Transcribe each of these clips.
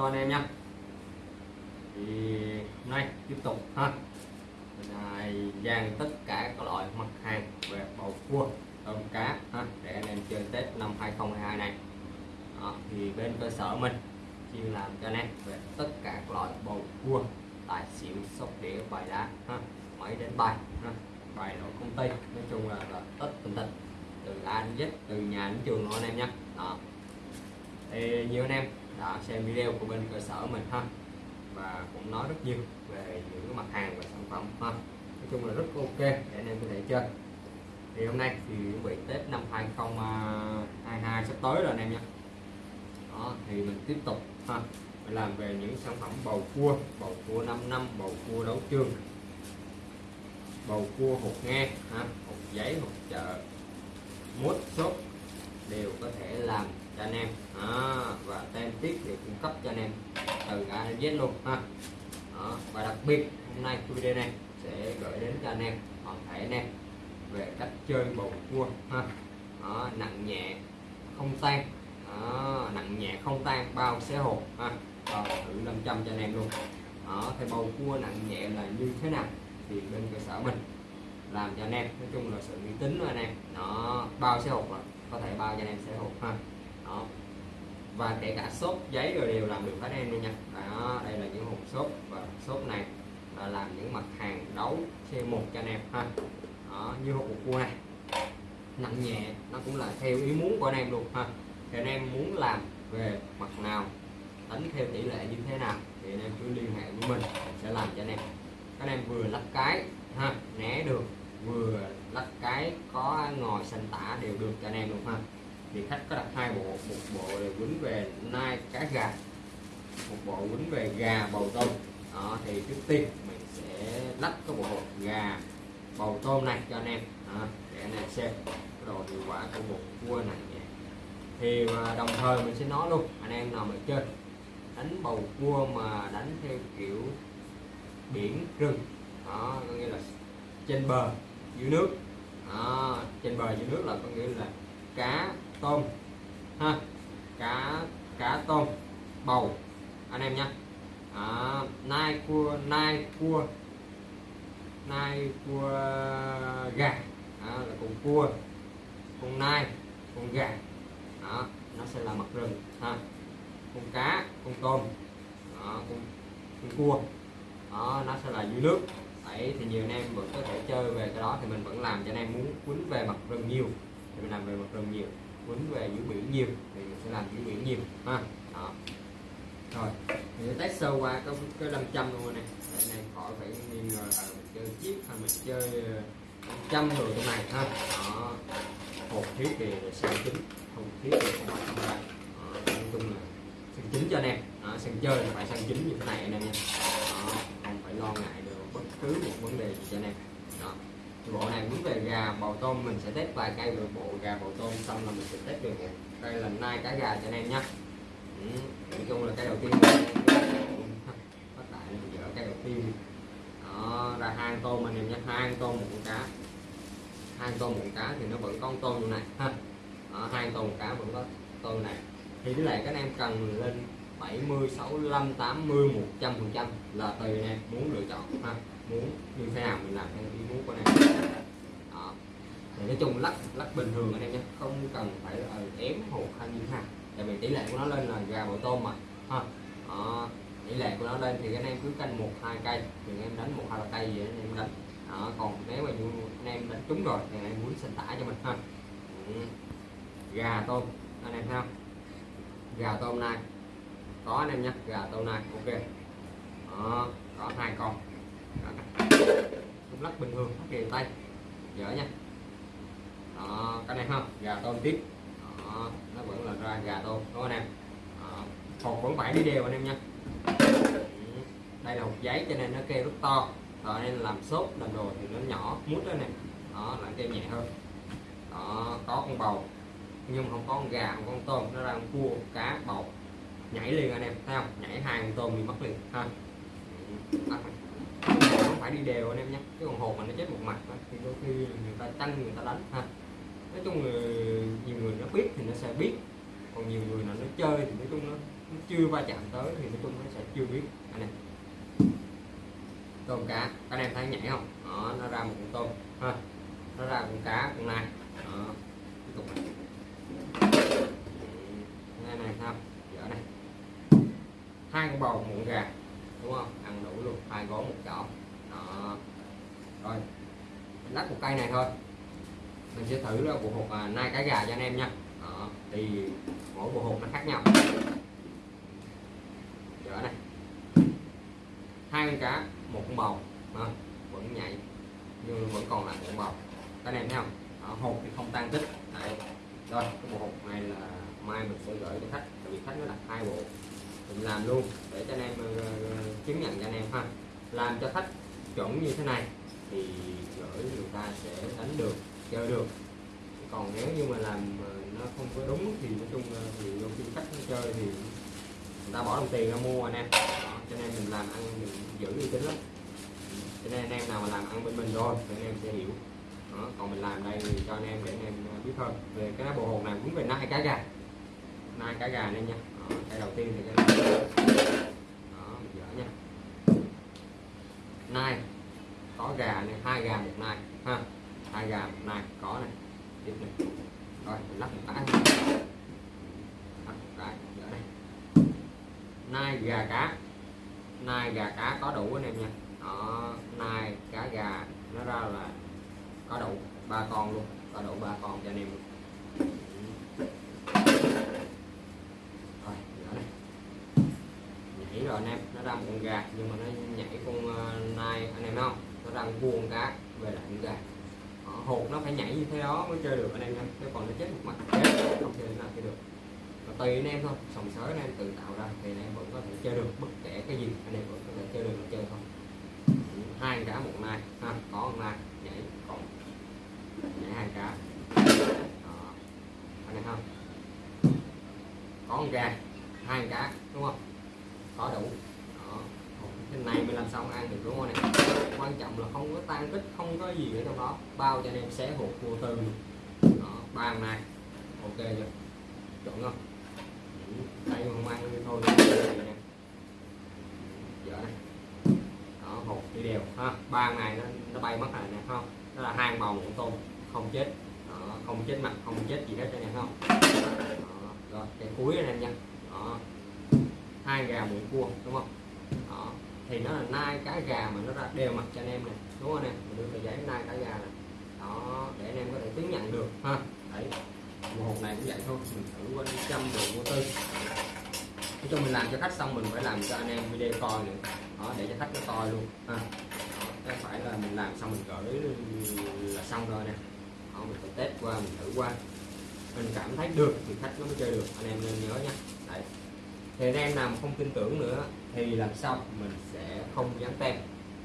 cho anh em nha thì hôm nay tiếp tục ha. Mình dàn tất cả các loại mặt hàng về bầu cua tôm cá ha để anh em chơi Tết năm 2022 này. Đó, thì bên cơ sở mình chuyên làm cho anh em về tất cả các loại bầu cua tài xỉu sóc đĩa bài đá ha máy đến bài ha bài nội công ty. Nói chung là, là tất tần tật từ A đến Z từ nhà đến trường luôn anh em nhé đó. Thì nhiều anh em đã xem video của bên cơ sở mình ha. Và cũng nói rất nhiều về những cái mặt hàng và sản phẩm ha. Nói chung là rất ok, để anh em có thể chơi. Thì hôm nay thì chuẩn bị Tết năm 2022 sắp tới rồi anh em nhé. Đó, thì mình tiếp tục ha. Mình làm về những sản phẩm bầu cua bầu cua 5 năm, bầu cua đấu trường, bầu cua hột nghe ha, hột giấy, hột chợ mút sốt đều có thể làm cho anh em. Đó, và tem tiếp đều cung cấp cho anh em từ A đến Z luôn ha. Đó. và đặc biệt hôm nay video này sẽ gửi đến cho anh em toàn thể anh em về cách chơi bầu cua ha. Đó, nặng nhẹ không tan. Đó, nặng nhẹ không tan bao xé hộp ha. Bao thử 500 cho anh em luôn. Đó, thì bầu cua nặng nhẹ là như thế nào thì bên cơ sở mình làm cho anh em. Nói chung là sự uy tín của anh em. Nó bao xé hộp rồi có thể bao cho anh em sẽ hộp ha. Đó. Và kể cả xốp giấy rồi đều làm được hết em luôn nha. Đó đây là những hộp xốp và xốp này là làm những mặt hàng đấu C1 cho anh em ha. Đó, như hộp cua này. Nặng nhẹ nó cũng là theo ý muốn của anh em luôn ha. Thì anh em muốn làm về mặt nào tính theo tỷ lệ như thế nào thì anh em cứ liên hệ với mình sẽ làm cho anh em. Các anh em vừa lắp cái ha né được vừa lắp cái có ngòi xanh tả đều được cho anh em luôn ha. Thì khách có đặt hai bộ một bộ là quýnh về nai cá gà một bộ quýnh về gà bầu tôm. Đó thì trước tiên mình sẽ lắp cái bộ gà bầu tôm này cho anh em. Đó, để anh em xem cái độ hiệu quả của một cua này nhé thì à, đồng thời mình sẽ nói luôn anh em nào mà chơi đánh bầu cua mà đánh theo kiểu biển rừng đó có nghĩa là trên bờ dưới nước đó, trên bờ dưới nước là có nghĩa là cá tôm. Ha cá cá tôm bầu. Anh em nhé à, nai cua nai cua nai cua gà. Đó, là con cua con nai con gà. Đó, nó sẽ là mặt rừng. Ha con cá con tôm. Đó, con, con cua. Đó, nó sẽ là dưới nước. Đấy, thì nhiều anh em vẫn có thể chơi về cái đó. Thì mình vẫn làm cho anh em muốn quấn về mặt rừng nhiều. Thì mình làm về mặt rừng nhiều quấn về dưới biển nhiều. Thì mình sẽ làm dưới biển nhiều ha. Đó. Rồi mình sẽ test sơ qua cái cái 500 luôn này để anh em khỏi phải nghi ngờ là mình chơi chip hay mình chơi ờ, trăm rồi cái này ha. Đó. Hộp thiết thì sang chính không thiết thì không phải không đây nói chung là sang chính cho anh em. Đó, sang chơi là phải sang chính như thế này anh em nha. Đó, không phải lo ngại được bất cứ một vấn đề gì em đó. Bộ này muốn về gà bầu tôm mình sẽ test vài cây rồi bộ gà bầu tôm xong là mình sẽ test được đây là nai cá gà cho anh em nhé ừ. nói chung là cái đầu tiên bắt bây giờ cái đầu tiên. Đó ra hai tôm anh em nhé hai tôm một con cá. Hai tôm một cá thì nó vẫn có con tôm như này. Ha hai tôm một cá vẫn có tôm này. Thì cái này các anh em cần lên 70 65 80 100 phần trăm là tùy anh em muốn lựa chọn, ha? Muốn như thế nào mình làm theo ý muốn của anh em. Đó. Thì nói chung lắc lắc bình thường anh em nhé, không cần phải là ừ, ém hột hay như ha nào. Tại vì tỷ lệ của nó lên là gà bò tôm mà, ha? Đó. tỷ lệ của nó lên thì anh em cứ canh một, hai cây, thì anh em đánh một, hai cây gì anh em đánh. Đó. còn nếu mà như anh em đánh trúng rồi thì anh em muốn sinh tả cho mình, ha? Ừ. Gà tôm, anh em thấy không? Gà tôm này có anh em nhé gà dạ, tôm này ok. Đó. có hai con. Lắc bình thường phát hiện tay. Dở nha. Đó cái này không gà tôm tiếp. Đó, nó vẫn là ra gà tôm đúng không anh em? Hộp hột vẫn phải đi đều anh em nha ừ, đây là hột giấy cho nên nó kêu rất to. Rồi nên làm sốt làm đồ thì nó nhỏ mút đó nè đó là kêu nhẹ hơn. Đó có con bầu nhưng không có con gà không có con tôm nó ra con cua cá bầu nhảy liền anh em thấy không? Nhảy hai con tôm bị mất liền ha. Không phải đi đều anh em nhé cái con hồn mà nó chết một mặt đó, thì đôi khi người ta tranh người ta đánh ha. Nói chung là nhiều người nó biết thì nó sẽ biết còn nhiều người nào nó chơi thì nói chung nó nó chưa va chạm tới thì nói chung nó sẽ chưa biết anh em. Tôm cá các anh em thấy nhảy không? Đó, nó ra một con tôm ha. Nó ra con cá con này đó. Tiếp tục này này không dở này hai con bầu một con gà đúng không? Ăn đủ luôn hai gói một chảo. Đó. Rồi mình lắc một cây này thôi. Mình sẽ thử là bộ hộp à, nai cá gà cho anh em nha. Đó. thì mỗi bộ hộp nó khác nhau. Dở này. Hai con cá một con bầu à, vẫn nhảy nhưng vẫn còn là một con bầu. Các anh em thấy không? Đó, thì không tan tích. Đấy. rồi cái bộ hộp này là mai mình sẽ gửi cho khách tại vì khách nó đặt hai bộ mình làm luôn để cho anh em ờ, chứng nhận cho anh em ha. Làm cho khách chuẩn như thế này thì gửi người ta sẽ đánh được chơi được. Còn nếu như mà làm ờ, nó không có đúng thì nói chung ờ, thì đôi khi khách nó chơi thì người ta bỏ đồng tiền ra mua anh em. Cho nên mình làm ăn mình giữ uy tín lắm. Cho nên anh em nào mà làm ăn bên mình rồi thì anh em sẽ hiểu. Đó, còn mình làm đây thì cho anh em để anh em biết hơn về cái bộ hồn này cũng về nai cá gà. Nai cá gà nên nha đây đầu tiên thì cái Đó, mình dỡ nha. Nai có gà này hai gà một nai ha. Hai gà một nai có này. Tiếp này. Rồi mình lắp một cái. Lắp một cái dỡ đây. Nai gà cá. Nai gà cá có đủ anh em nha. Đó nai cá gà nó ra là có đủ ba con luôn. Có đủ ba con cho anh em luôn rồi dở đây nhảy rồi anh em nó ra một con gà, nhưng mà nó nhảy con ờ, nai, anh em không? Nó ra vuông cá về lại con gà. Ờ, hột nó phải nhảy như thế đó mới chơi được anh em nha nếu còn nó chết một mặt chết, không chơi nào chơi được. Và tùy anh em thôi, sòng sới anh em tự tạo ra thì anh em vẫn có thể chơi được, bất kể cái gì, anh em vẫn có thể chơi được mà chơi không. hai cá, một nai, ha, có một nai, nhảy, còn nhảy hai cá. Đó. anh em không? Có con gà, hai cá, đúng không? Có đủ này mình làm xong ăn được đúng không này quan trọng là không có tan tích không có gì ở trong đó. Bao cho anh em xé hộp vô tư đó bàn này. Ok chưa? Chuẩn không? Đây không ăn thì thôi nè. Này. Đó hộp đi đều ha. Bàn này nó, nó bay mất rồi nè không đó là hai bầu của tôm không chết. Đó, không chết mặt không chết gì hết cho nè không đó, rồi cái cuối anh em nha. Đó. Hai gà muỗng cua đúng không? Thì nó là nai cá gà mà nó ra đều mặt cho anh em này đúng không anh em? Mình đưa tờ giấy nai cá gà này đó để anh em có thể chứng nhận được ha. Đấy. Một hộp này cũng vậy thôi mình thử qua trăm đồ vô tư. Nói chung mình làm cho khách xong mình phải làm cho anh em video coi nữa đó để cho khách nó coi luôn ha. Đó, phải là mình làm xong mình gửi là xong rồi nè. Đó, mình phải test qua mình thử qua. Mình cảm thấy được thì khách nó mới chơi được anh em nên nhớ nha đấy thì anh em nào không tin tưởng nữa thì lần sau mình sẽ không dán tem.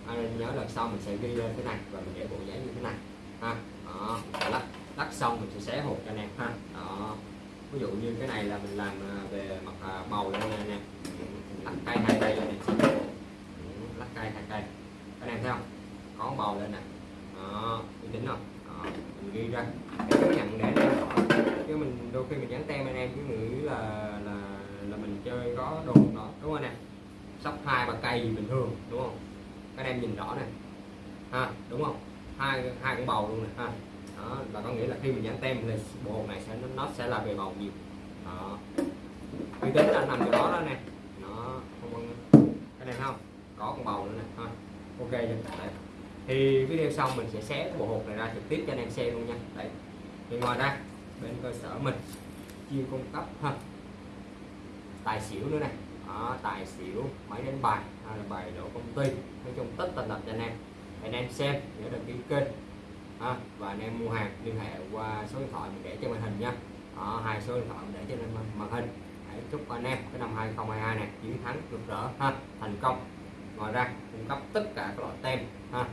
Anh em nhớ lần sau mình sẽ ghi lên cái này và mình để bộ giấy như thế này. Ha đó lắc lắc xong mình sẽ xé hộp cho anh em ha đó. Ví dụ như cái này là mình làm à, về mặt à, bầu đây nè anh em lắc cây hai cây lên này lắc cây hai cây anh em thấy không? Có bầu lên nè. Đó uy tín không? Đó, mình ghi ra. Để chứng nhận để anh em chứ mình đôi khi mình dán tem anh em với nghĩ là là là mình chơi có đồ nó, đúng không nè? Sắp hai bàn cây gì bình thường, đúng không? Các em nhìn rõ này ha, đúng không? Hai hai con bầu luôn nè, ha. Đó, là có nghĩa là khi mình dán tem thì bộ hột này sẽ, nó sẽ là về bầu nhiều. Đó. Uy tín là nằm chỗ đó đó nè. Nó không có cái này không? Có con bầu nữa nè, ha. Ok chưa? Đấy. Thì video xong mình sẽ xé cái bộ hột này ra trực tiếp cho anh em xem luôn nha. Đấy. Thì ngoài ra bên cơ sở mình, chuyên cung cấp, ha tài xỉu nữa này đó, tài xỉu máy đánh bài hay là bài đổ công ty. Nói chung tất tần tật cho anh em. Anh em xem nhớ đăng ký kênh. À, và anh em mua hàng liên hệ qua số điện thoại mình để trên màn hình nha. Đó, hai số điện thoại mình để trên màn hình. Hãy chúc anh em cái năm 2022 này chiến thắng rực rỡ ha thành công. Ngoài ra cung cấp tất cả các loại tem ha.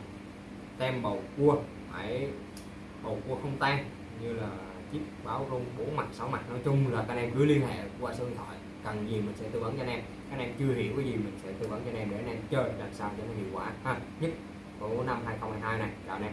Tem bầu cua. Hãy bầu cua không tan như là chiếc báo rung bốn mặt sáu mặt. Nói chung là các anh em cứ liên hệ qua số điện thoại cần gì mình sẽ tư vấn cho anh em. Anh em chưa hiểu cái gì mình sẽ tư vấn cho anh em để anh em chơi làm sao cho nó hiệu quả ha. Nhất của năm 2022 này. Chào anh em.